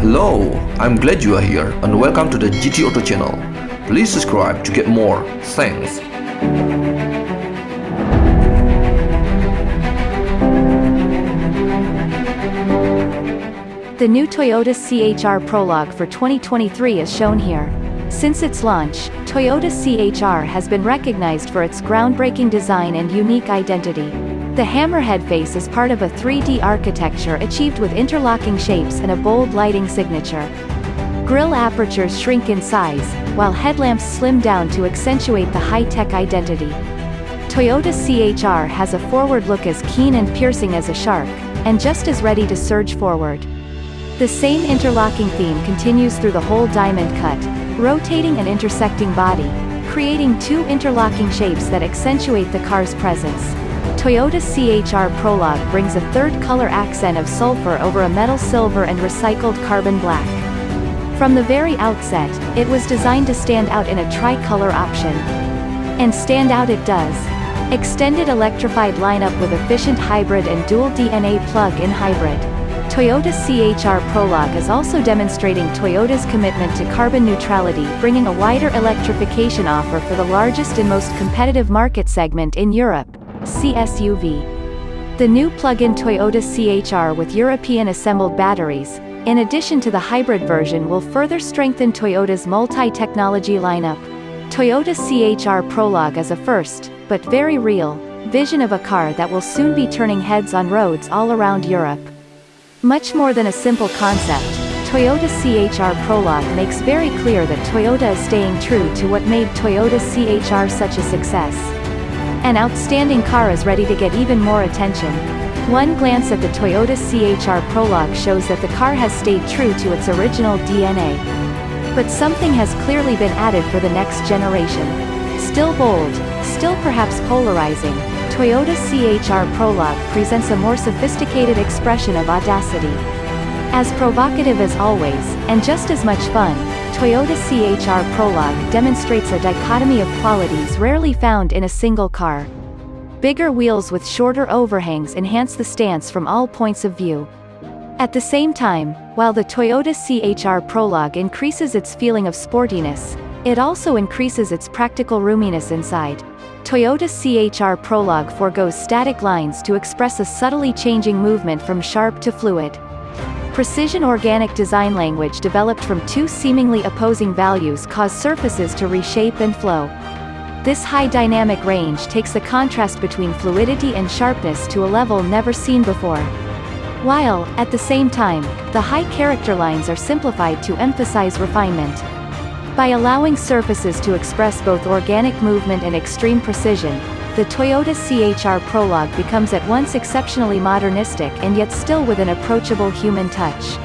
Hello, I'm glad you are here and welcome to the GT Auto channel. Please subscribe to get more. Thanks. The new Toyota CHR Prologue for 2023 is shown here. Since its launch, Toyota CHR has been recognized for its groundbreaking design and unique identity. The hammerhead face is part of a 3D architecture achieved with interlocking shapes and a bold lighting signature. Grille apertures shrink in size, while headlamps slim down to accentuate the high-tech identity. Toyota CHR has a forward look as keen and piercing as a shark, and just as ready to surge forward. The same interlocking theme continues through the whole diamond cut, rotating and intersecting body, creating two interlocking shapes that accentuate the car's presence. Toyota CHR Prologue brings a third color accent of sulfur over a metal silver and recycled carbon black. From the very outset, it was designed to stand out in a tricolor option. And stand out it does. Extended electrified lineup with efficient hybrid and dual DNA plug-in hybrid. Toyota CHR Prologue is also demonstrating Toyota's commitment to carbon neutrality bringing a wider electrification offer for the largest and most competitive market segment in Europe, CSUV. The new plug-in Toyota CHR with European assembled batteries, in addition to the hybrid version will further strengthen Toyota's multi-technology lineup. Toyota CHR Prologue is a first, but very real, vision of a car that will soon be turning heads on roads all around Europe. Much more than a simple concept, Toyota CHR Prologue makes very clear that Toyota is staying true to what made Toyota CHR such a success. An outstanding car is ready to get even more attention. One glance at the Toyota CHR Prologue shows that the car has stayed true to its original DNA. But something has clearly been added for the next generation. Still bold, still perhaps polarizing, Toyota CHR Prologue presents a more sophisticated expression of audacity. As provocative as always, and just as much fun, Toyota CHR Prologue demonstrates a dichotomy of qualities rarely found in a single car. Bigger wheels with shorter overhangs enhance the stance from all points of view. At the same time, while the Toyota CHR Prologue increases its feeling of sportiness, it also increases its practical roominess inside. Toyota CHR Prologue foregoes static lines to express a subtly changing movement from sharp to fluid. Precision organic design language developed from two seemingly opposing values cause surfaces to reshape and flow. This high dynamic range takes the contrast between fluidity and sharpness to a level never seen before. While, at the same time, the high character lines are simplified to emphasize refinement. By allowing surfaces to express both organic movement and extreme precision, the Toyota CHR Prologue becomes at once exceptionally modernistic and yet still with an approachable human touch.